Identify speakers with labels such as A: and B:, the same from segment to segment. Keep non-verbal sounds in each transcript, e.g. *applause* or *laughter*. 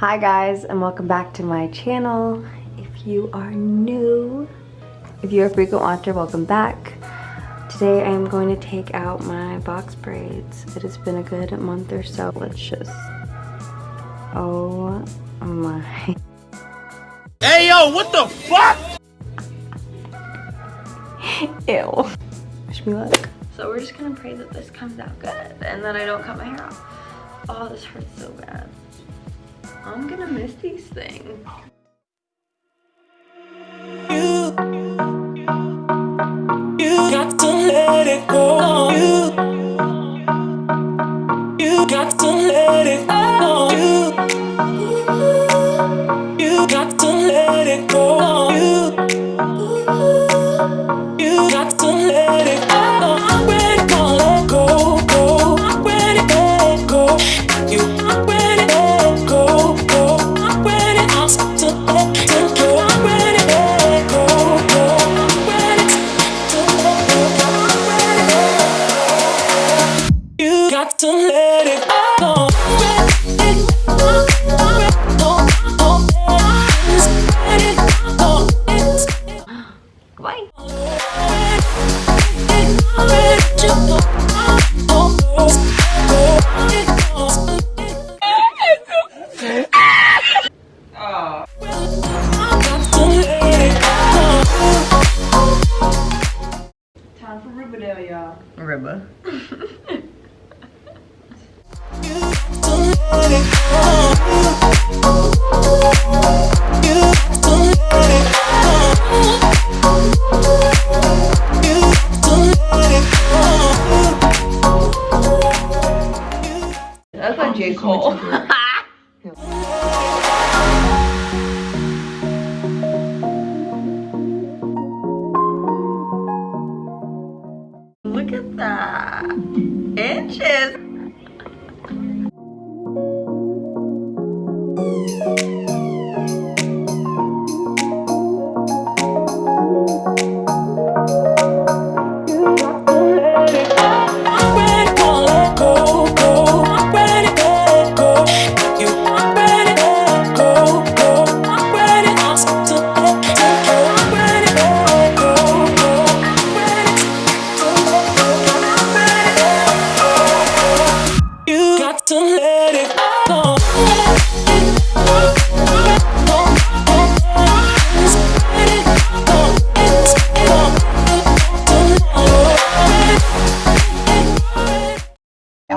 A: Hi guys and welcome back to my channel. If you are new, if you're a frequent watcher, welcome back. Today I am going to take out my box braids. It has been a good month or so. Let's just, oh my. Hey yo, what the fuck? *laughs* Ew. Wish me luck. So we're just gonna pray that this comes out good and that I don't cut my hair off. Oh, this hurts so bad. I'm gonna miss these things. You, you got to let it go. You, you got to let it go. remember. That's not J. Cole. Look at that. Inches.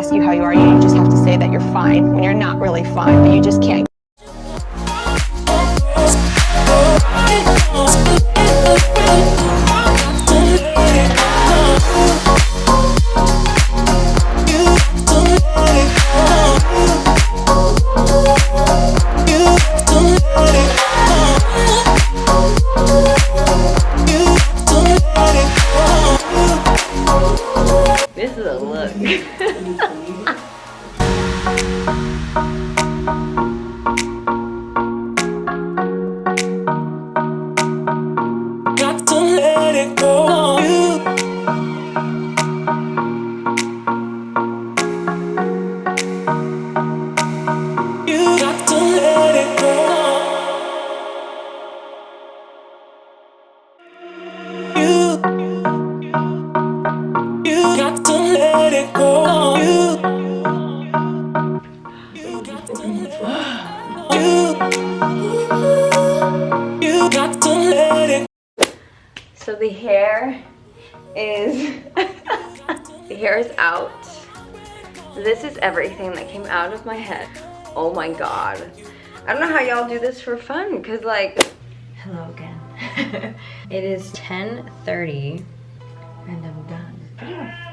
A: ask you how you are. You just have to say that you're fine when you're not really fine, but you just can't. So the hair is *laughs* the hair is out. This is everything that came out of my head. Oh my god. I don't know how y'all do this for fun because like hello again. *laughs* it is 10:30 and I'm done. *gasps*